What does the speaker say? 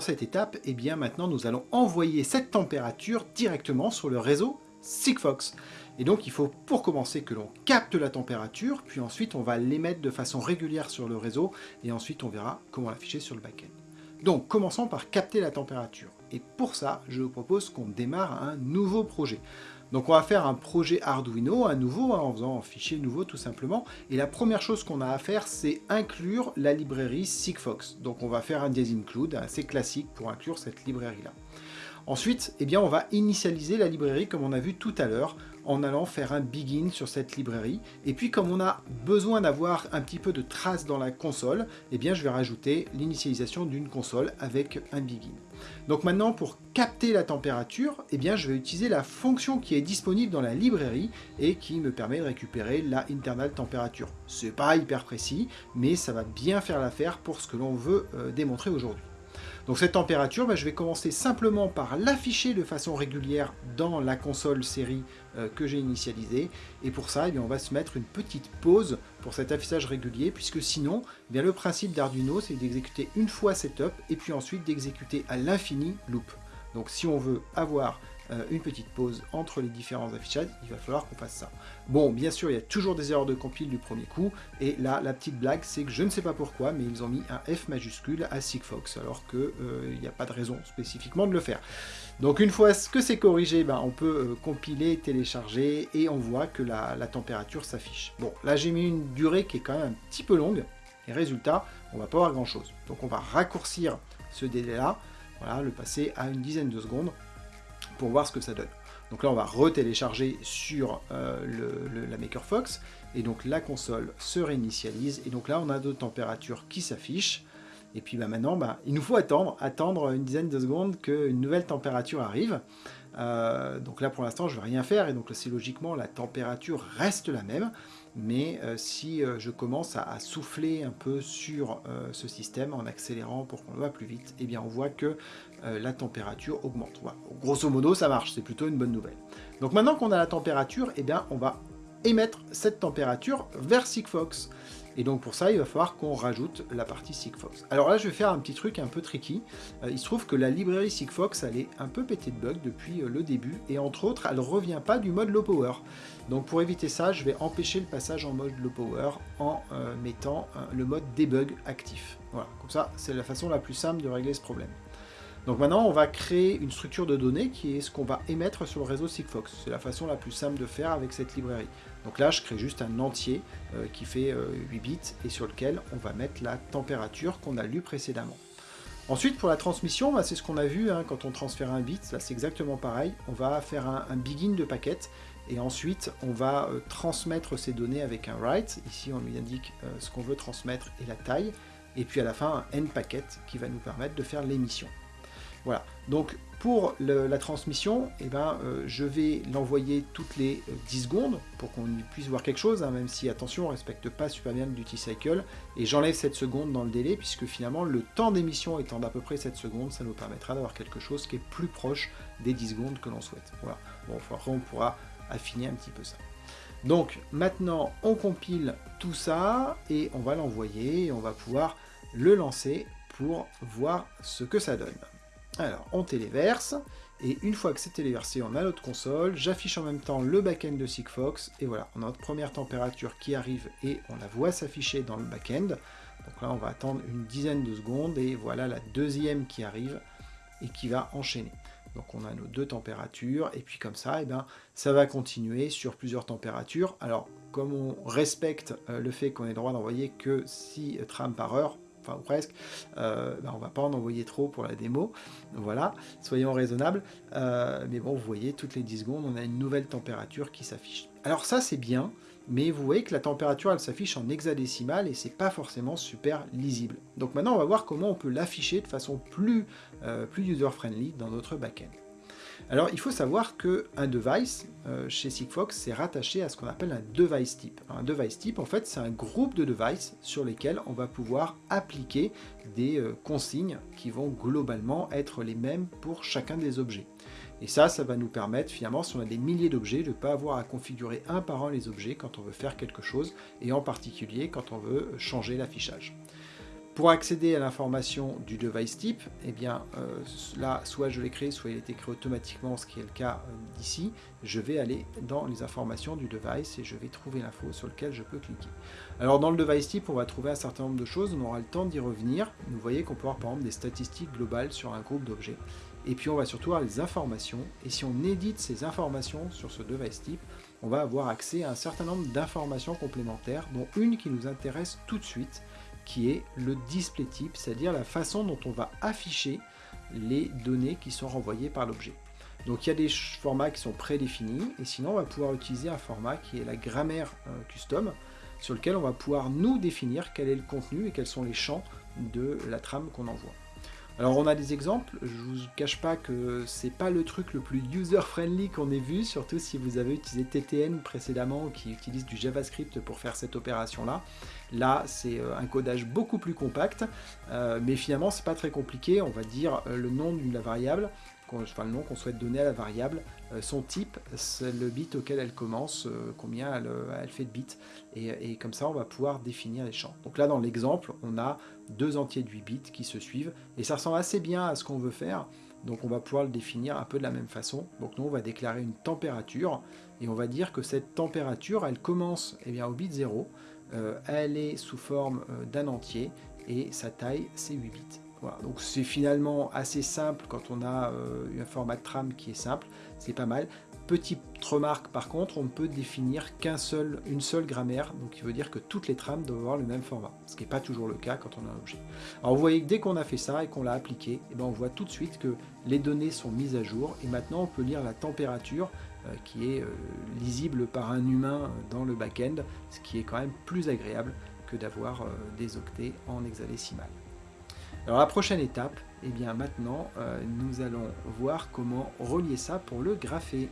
cette étape, eh bien maintenant nous allons envoyer cette température directement sur le réseau Sigfox. Et donc il faut pour commencer que l'on capte la température, puis ensuite on va l'émettre de façon régulière sur le réseau, et ensuite on verra comment l'afficher sur le back-end. Donc commençons par capter la température. Et pour ça, je vous propose qu'on démarre un nouveau projet. Donc on va faire un projet Arduino à nouveau, hein, en faisant un fichier nouveau tout simplement. Et la première chose qu'on a à faire, c'est inclure la librairie Sigfox. Donc on va faire un des include assez classique pour inclure cette librairie-là. Ensuite, eh bien, on va initialiser la librairie comme on a vu tout à l'heure en allant faire un begin sur cette librairie. Et puis comme on a besoin d'avoir un petit peu de traces dans la console, eh bien je vais rajouter l'initialisation d'une console avec un begin. Donc maintenant pour capter la température, eh bien je vais utiliser la fonction qui est disponible dans la librairie et qui me permet de récupérer la internal température. C'est pas hyper précis, mais ça va bien faire l'affaire pour ce que l'on veut euh, démontrer aujourd'hui. Donc cette température, bah, je vais commencer simplement par l'afficher de façon régulière dans la console série euh, que j'ai initialisée. Et pour ça, eh on va se mettre une petite pause pour cet affichage régulier, puisque sinon, eh le principe d'Arduino, c'est d'exécuter une fois setup, et puis ensuite d'exécuter à l'infini loop. Donc si on veut avoir euh, une petite pause entre les différents affichages, il va falloir qu'on fasse ça. Bon, bien sûr, il y a toujours des erreurs de compile du premier coup, et là, la petite blague, c'est que je ne sais pas pourquoi, mais ils ont mis un F majuscule à Sigfox, alors qu'il euh, n'y a pas de raison spécifiquement de le faire. Donc une fois que c'est corrigé, ben, on peut euh, compiler, télécharger, et on voit que la, température s'affiche. Bon, là j'ai mis une durée qui est quand même un petit peu longue, et résultat, on va pas voir grand chose. Donc on va raccourcir ce délai-là, voilà, le passer à une dizaine de secondes, pour voir ce que ça donne. Donc là, on va retélécharger sur euh, le, la MakerFox, et donc la console se réinitialise, et donc là, on a d'autres températures qui s'affichent, et puis bah, maintenant, bah, il nous faut attendre, attendre une dizaine de secondes qu'une nouvelle température arrive. Euh, donc là, pour l'instant, je ne vais rien faire, et donc c'est logiquement, la température reste la même, mais euh, si je commence à, souffler un peu sur ce système en accélérant pour qu'on le voit plus vite, eh bien on voit que euh, la température augmente. Grosso modo, ça marche, c'est plutôt une bonne nouvelle. Donc maintenant qu'on a la température, eh bien, on va émettre cette température vers Sigfox. Et donc pour ça, il va falloir qu'on rajoute la partie Sigfox. Alors là, je vais faire un petit truc un peu tricky. Euh, il se trouve que la librairie Sigfox, elle est un peu pétée de bugs depuis euh, le début, et entre autres, elle ne revient pas du mode low power. Donc pour éviter ça, je vais empêcher le passage en mode low power en mettant le mode debug actif. Voilà, comme ça, c'est la façon la plus simple de régler ce problème. Donc maintenant, on va créer une structure de données qui est ce qu'on va émettre sur le réseau Sigfox. C'est la façon la plus simple de faire avec cette librairie. Donc là, je crée juste un entier euh, qui fait 8 euh, bits et sur lequel on va mettre la température qu'on a lue précédemment. Ensuite, pour la transmission, bah, c'est ce qu'on a vu hein, quand on transfère un bit. Là, c'est exactement pareil. On va faire un, begin de paquet et ensuite, on va euh, transmettre ces données avec un write. Ici, on lui indique ce qu'on veut transmettre et la taille. Et puis à la fin, un end packet qui va nous permettre de faire l'émission. Voilà, donc pour la transmission, eh ben, euh, je vais l'envoyer toutes les 10 euh, secondes pour qu'on puisse voir quelque chose, hein, même si, attention, on ne respecte pas super bien le duty cycle, et j'enlève 7 secondes dans le délai, puisque finalement, le temps d'émission étant d'à peu près 7 secondes, ça nous permettra d'avoir quelque chose qui est plus proche des 10 secondes que l'on souhaite. Voilà, bon, après on pourra affiner un petit peu ça. Donc maintenant, on compile tout ça, et on va l'envoyer, et on va pouvoir le lancer pour voir ce que ça donne. Alors, on téléverse, et une fois que c'est téléversé, on a notre console, j'affiche en même temps le backend de Sigfox, et voilà, on a notre première température qui arrive, et on la voit s'afficher dans le backend. Donc là, on va attendre une dizaine de secondes, et voilà la deuxième qui arrive, et qui va enchaîner. Donc on a nos deux températures, et puis comme ça, eh ben, ça va continuer sur plusieurs températures. Alors, comme on respecte euh, le fait qu'on ait le droit d'envoyer que 6 trames par heure, enfin presque, euh, ben, on va pas en envoyer trop pour la démo, voilà, soyons raisonnables, euh, mais bon, vous voyez, toutes les 10 secondes, on a une nouvelle température qui s'affiche. Alors ça, c'est bien, mais vous voyez que la température, elle s'affiche en hexadécimal, et c'est pas forcément super lisible. Donc maintenant, on va voir comment on peut l'afficher de façon plus, euh, plus user-friendly dans notre backend. Alors il faut savoir qu'un device, euh, chez Sigfox, c'est rattaché à ce qu'on appelle un device type. Un device type, en fait, c'est un groupe de devices sur lesquels on va pouvoir appliquer des euh, consignes qui vont globalement être les mêmes pour chacun des objets. Et ça, ça va nous permettre finalement, si on a des milliers d'objets, de ne pas avoir à configurer un par un les objets quand on veut faire quelque chose, et en particulier quand on veut changer l'affichage. Pour accéder à l'information du device type, eh bien euh, là, soit je l'ai créé, soit il est créé automatiquement, ce qui est le cas euh, d'ici. Je vais aller dans les informations du device et je vais trouver l'info sur lequel je peux cliquer. Alors dans le device type, on va trouver un certain nombre de choses, on aura le temps d'y revenir. Vous voyez qu'on peut avoir par exemple des statistiques globales sur un groupe d'objets. Et puis on va surtout avoir les informations, et si on édite ces informations sur ce device type, on va avoir accès à un certain nombre d'informations complémentaires, dont une qui nous intéresse tout de suite, qui est le display type, c'est-à-dire la façon dont on va afficher les données qui sont renvoyées par l'objet. Donc il y a des formats qui sont prédéfinis, et sinon on va pouvoir utiliser un format qui est la grammaire euh, custom, sur lequel on va pouvoir nous définir quel est le contenu et quels sont les champs de la trame qu'on envoie. Alors on a des exemples, je vous cache pas que c'est pas le truc le plus user-friendly qu'on ait vu, surtout si vous avez utilisé TTN précédemment qui utilise du JavaScript pour faire cette opération-là. Là, c'est euh, un codage beaucoup plus compact, euh, mais finalement c'est pas très compliqué, on va dire euh, le nom d'une variable, enfin le nom qu'on souhaite donner à la variable, son type, le bit auquel elle commence, combien elle, fait de bits, et, comme ça on va pouvoir définir les champs. Donc là dans l'exemple, on a deux entiers de 8 bits qui se suivent, et ça ressemble assez bien à ce qu'on veut faire, donc on va pouvoir le définir un peu de la même façon. Donc nous on va déclarer une température, et on va dire que cette température, elle commence eh bien, au bit 0, elle est sous forme d'un entier, et sa taille c'est 8 bits. Donc c'est finalement assez simple quand on a euh, un format de trame qui est simple, c'est pas mal. Petite remarque par contre, on ne peut définir qu'une seul, seule grammaire, donc il veut dire que toutes les trames doivent avoir le même format, ce qui n'est pas toujours le cas quand on a un objet. Alors vous voyez que dès qu'on a fait ça et qu'on l'a appliqué, et eh ben on voit tout de suite que les données sont mises à jour, et maintenant on peut lire la température euh, qui est euh, lisible par un humain dans le back-end, ce qui est quand même plus agréable que d'avoir des octets en hexadécimal. Alors la prochaine étape, eh bien maintenant, euh, nous allons voir comment relier ça pour le grapher.